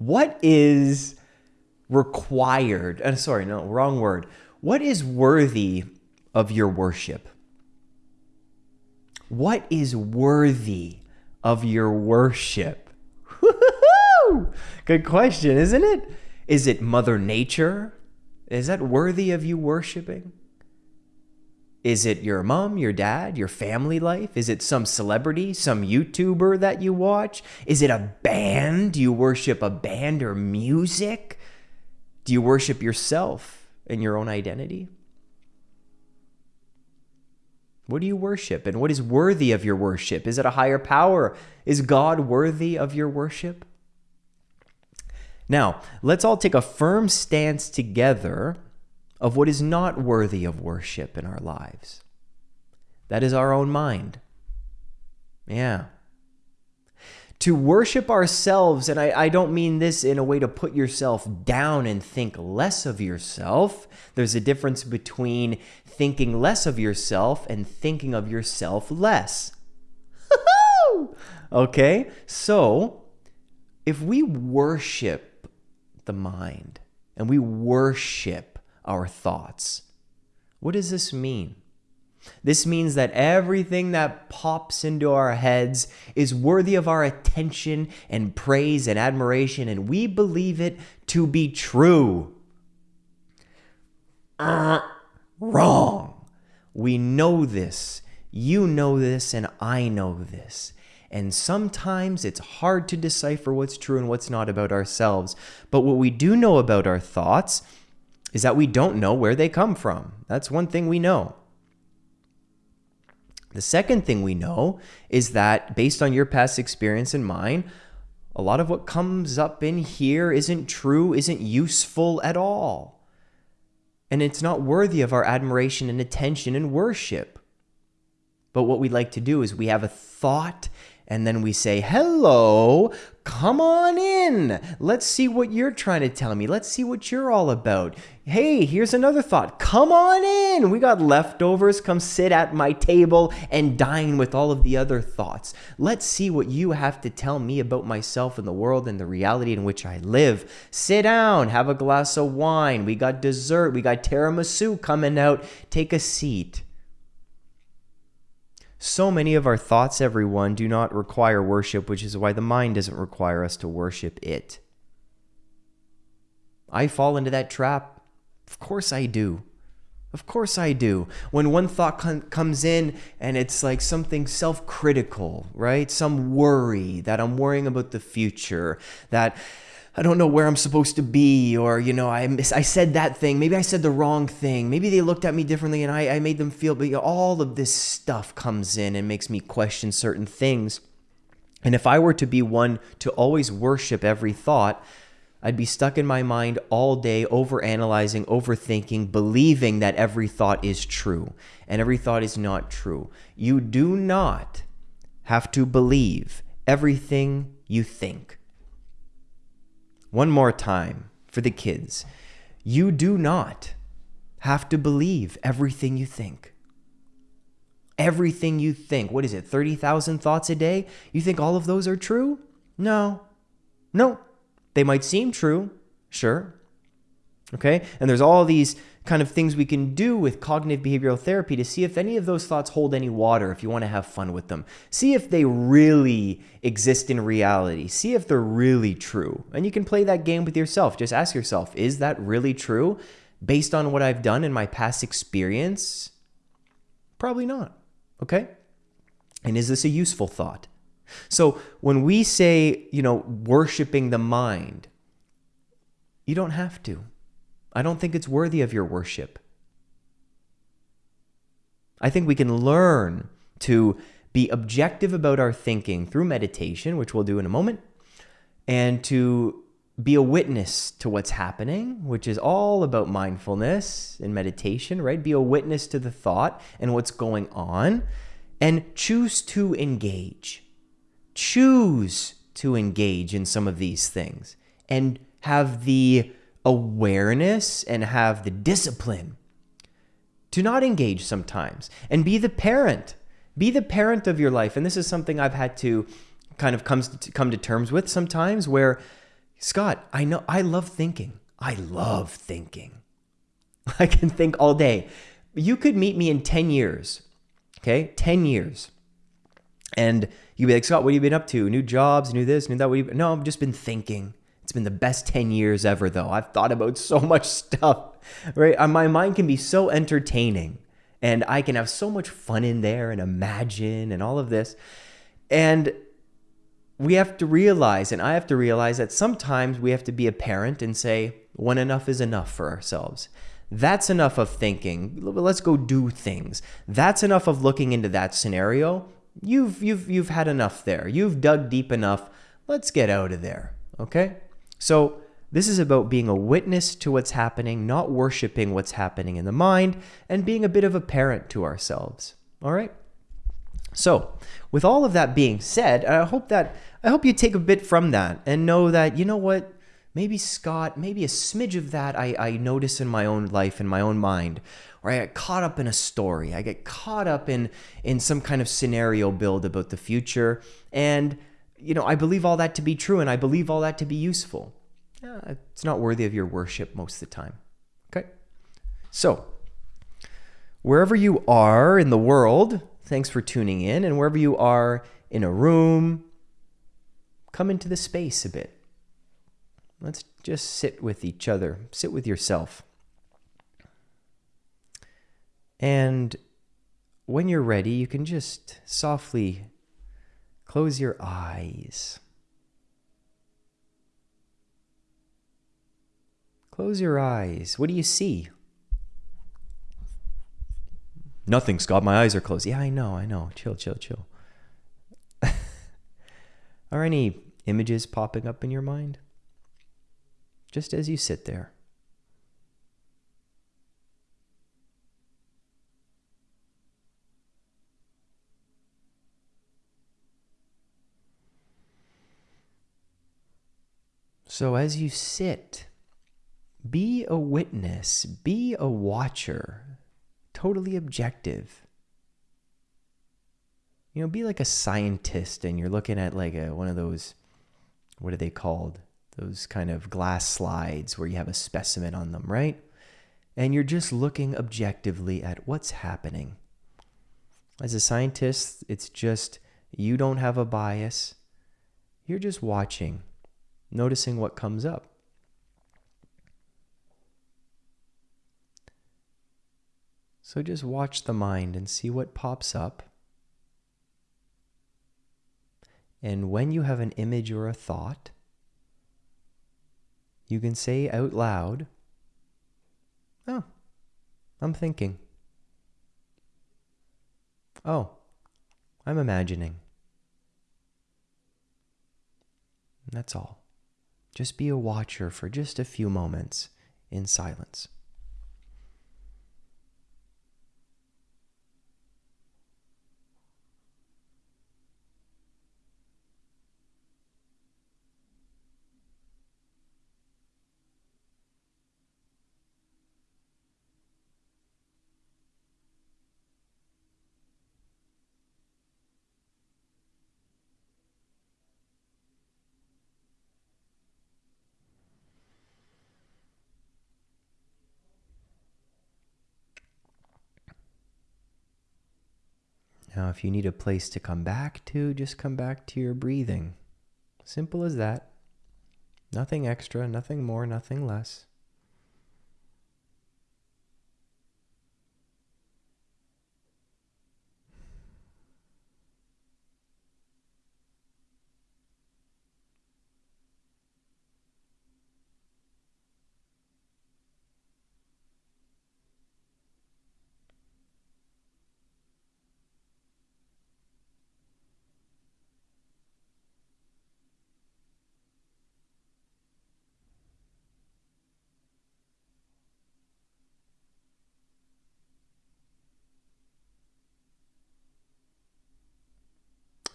What is required? Uh, sorry, no, wrong word. What is worthy of your worship? What is worthy of your worship? Good question, isn't it? Is it Mother Nature? Is that worthy of you worshiping? Is it your mom, your dad, your family life? Is it some celebrity, some YouTuber that you watch? Is it a band? Do you worship a band or music? Do you worship yourself and your own identity? What do you worship and what is worthy of your worship? Is it a higher power? Is God worthy of your worship? Now, let's all take a firm stance together of what is not worthy of worship in our lives. That is our own mind. Yeah. To worship ourselves, and I, I, don't mean this in a way to put yourself down and think less of yourself. There's a difference between thinking less of yourself and thinking of yourself less. okay? So, if we worship the mind and we worship our thoughts. What does this mean? This means that everything that pops into our heads is worthy of our attention and praise and admiration, and we believe it to be true. Uh, wrong. We know this. You know this, and I know this. And sometimes it's hard to decipher what's true and what's not about ourselves. But what we do know about our thoughts is that we don't know where they come from. That's one thing we know. The second thing we know is that based on your past experience and mine, a lot of what comes up in here isn't true, isn't useful at all. And it's not worthy of our admiration and attention and worship. But what we like to do is we have a thought and then we say, hello, come on in. Let's see what you're trying to tell me. Let's see what you're all about. Hey, here's another thought. Come on in. We got leftovers. Come sit at my table and dine with all of the other thoughts. Let's see what you have to tell me about myself and the world and the reality in which I live. Sit down, have a glass of wine. We got dessert. We got tiramisu coming out. Take a seat. So many of our thoughts, everyone, do not require worship, which is why the mind doesn't require us to worship it. I fall into that trap. Of course I do. Of course I do. When one thought com comes in and it's like something self critical, right? Some worry that I'm worrying about the future, that I don't know where I'm supposed to be, or, you know, I, miss, I said that thing. Maybe I said the wrong thing. Maybe they looked at me differently and I, I made them feel, but you know, all of this stuff comes in and makes me question certain things. And if I were to be one to always worship every thought, I'd be stuck in my mind all day, overanalyzing, overthinking, believing that every thought is true and every thought is not true. You do not have to believe everything you think. One more time for the kids. You do not have to believe everything you think. Everything you think. What is it, 30,000 thoughts a day? You think all of those are true? No. No. They might seem true, sure. Okay? And there's all these kind of things we can do with cognitive behavioral therapy to see if any of those thoughts hold any water if you want to have fun with them. See if they really exist in reality. See if they're really true. And you can play that game with yourself. Just ask yourself, is that really true based on what I've done in my past experience? Probably not. Okay? And is this a useful thought? So when we say, you know, worshiping the mind, you don't have to. I don't think it's worthy of your worship. I think we can learn to be objective about our thinking through meditation, which we'll do in a moment, and to be a witness to what's happening, which is all about mindfulness and meditation, right? Be a witness to the thought and what's going on, and choose to engage. Choose to engage in some of these things and have the awareness and have the discipline to not engage sometimes and be the parent. Be the parent of your life. And this is something I've had to kind of comes to come to terms with sometimes where Scott, I know I love thinking. I love thinking. I can think all day. You could meet me in 10 years. Okay? 10 years. And you'd be like, Scott, what have you been up to? New jobs, new this, new that. What you... No, I've just been thinking. It's been the best 10 years ever, though. I've thought about so much stuff, right? Uh, my mind can be so entertaining and I can have so much fun in there and imagine and all of this. And we have to realize, and I have to realize that sometimes we have to be a parent and say, when enough is enough for ourselves. That's enough of thinking. Let's go do things. That's enough of looking into that scenario. You've you've you've had enough there. You've dug deep enough. Let's get out of there. Okay? So, this is about being a witness to what's happening, not worshiping what's happening in the mind, and being a bit of a parent to ourselves. All right? So, with all of that being said, I hope that I hope you take a bit from that and know that you know what, maybe Scott, maybe a smidge of that I, I notice in my own life, in my own mind, or I get caught up in a story. I get caught up in in some kind of scenario build about the future, and you know, I believe all that to be true and I believe all that to be useful. it's not worthy of your worship most of the time. Okay? So, wherever you are in the world, thanks for tuning in. And wherever you are in a room, come into the space a bit. Let's just sit with each other, sit with yourself. And when you're ready, you can just softly Close your eyes. Close your eyes. What do you see? Nothing, Scott. My eyes are closed. Yeah, I know, I know. Chill, chill, chill. are any images popping up in your mind? Just as you sit there. So as you sit, be a witness, be a watcher, totally objective. You know, be like a scientist and you're looking at like a, one of those, what are they called? Those kind of glass slides where you have a specimen on them, right? And you're just looking objectively at what's happening. As a scientist, it's just you don't have a bias. You're just watching noticing what comes up. So just watch the mind and see what pops up. And when you have an image or a thought, you can say out loud, Oh, I'm thinking. Oh, I'm imagining. that's all. Just be a watcher for just a few moments in silence. Now, if you need a place to come back to, just come back to your breathing. Simple as that. Nothing extra, nothing more, nothing less.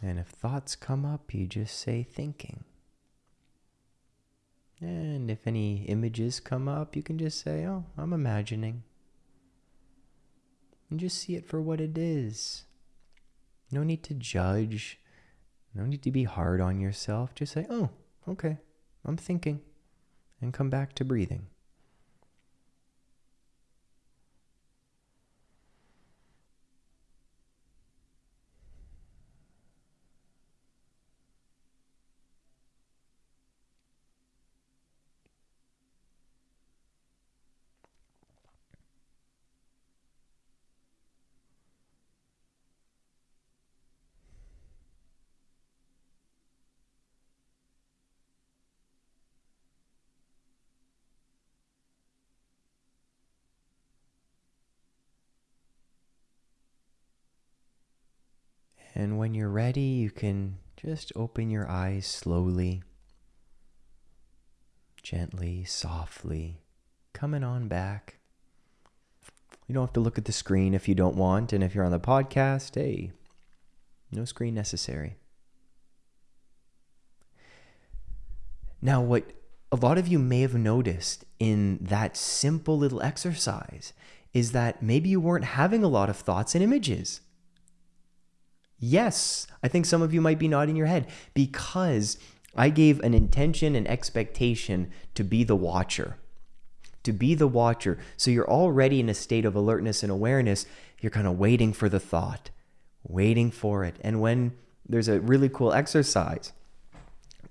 And if thoughts come up, you just say thinking. And if any images come up, you can just say, oh, I'm imagining. And just see it for what it is. No need to judge. No need to be hard on yourself. Just say, oh, okay, I'm thinking, and come back to breathing. And when you're ready, you can just open your eyes slowly, gently, softly, coming on back. You don't have to look at the screen if you don't want. And if you're on the podcast, hey, no screen necessary. Now, what a lot of you may have noticed in that simple little exercise is that maybe you weren't having a lot of thoughts and images. Yes, I think some of you might be nodding your head because I gave an intention and expectation to be the watcher. To be the watcher. So you're already in a state of alertness and awareness. You're kind of waiting for the thought, waiting for it. And when there's a really cool exercise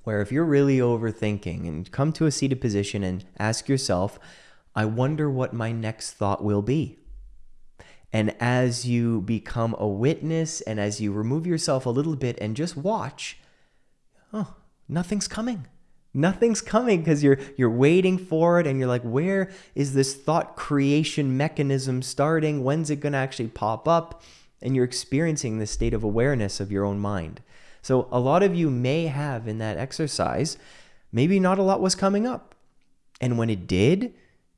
where if you're really overthinking and come to a seated position and ask yourself, I wonder what my next thought will be. And as you become a witness and as you remove yourself a little bit and just watch, oh, nothing's coming. Nothing's coming because you're you're waiting for it and you're like, where is this thought creation mechanism starting? When's it gonna actually pop up? And you're experiencing this state of awareness of your own mind. So a lot of you may have in that exercise, maybe not a lot was coming up. And when it did,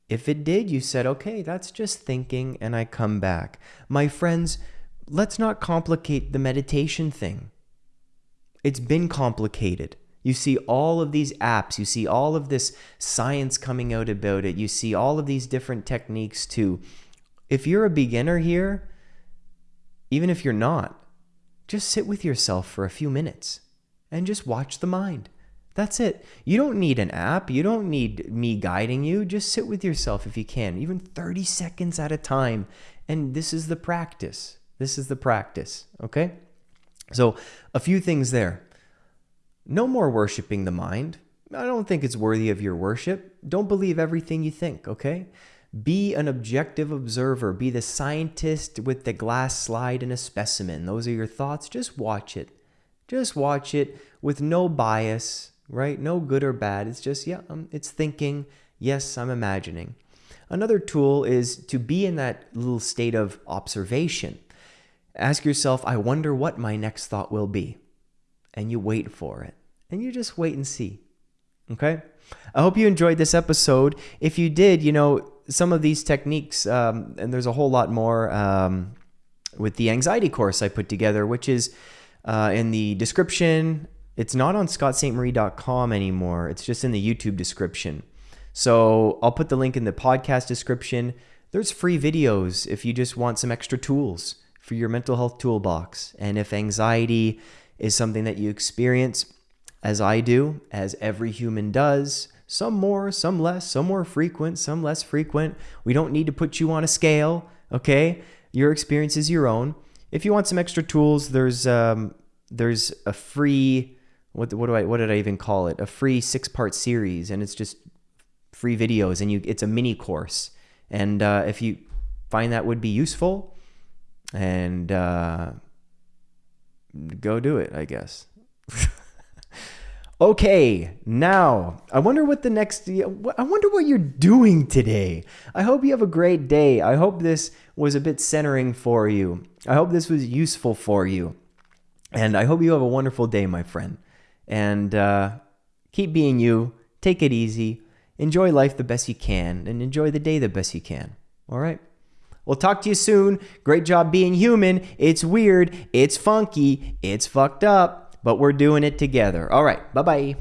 if it did, you said, okay, that's just thinking, and I come back. My friends, let's not complicate the meditation thing. It's been complicated. You see all of these apps, you see all of this science coming out about it, you see all of these different techniques too. If you're a beginner here, even if you're not, just sit with yourself for a few minutes and just watch the mind. That's it. You don't need an app. You don't need me guiding you. Just sit with yourself if you can, even 30 seconds at a time. And this is the practice. This is the practice. Okay? So, a few things there. No more worshiping the mind. I don't think it's worthy of your worship. Don't believe everything you think, okay? Be an objective observer. Be the scientist with the glass slide and a specimen. Those are your thoughts. Just watch it. Just watch it with no bias right? No good or bad. It's just, yeah, um, it's thinking. Yes, I'm imagining. Another tool is to be in that little state of observation. Ask yourself, I wonder what my next thought will be. And you wait for it. And you just wait and see. Okay? I hope you enjoyed this episode. If you did, you know, some of these techniques, um, and there's a whole lot more um, with the anxiety course I put together, which is uh, in the description it's not on scottstmarie.com anymore. It's just in the YouTube description. So I'll put the link in the podcast description. There's free videos if you just want some extra tools for your mental health toolbox. And if anxiety is something that you experience, as I do, as every human does, some more, some less, some more frequent, some less frequent. We don't need to put you on a scale, okay? Your experience is your own. If you want some extra tools, there's um, there's a free what what do I what did I even call it? A free six part series, and it's just free videos, and you it's a mini course. And uh, if you find that would be useful, and uh, go do it, I guess. okay, now I wonder what the next. I wonder what you're doing today. I hope you have a great day. I hope this was a bit centering for you. I hope this was useful for you. And I hope you have a wonderful day, my friend and uh, keep being you. Take it easy. Enjoy life the best you can and enjoy the day the best you can. All right? We'll talk to you soon. Great job being human. It's weird. It's funky. It's fucked up, but we're doing it together. All right. Bye bye.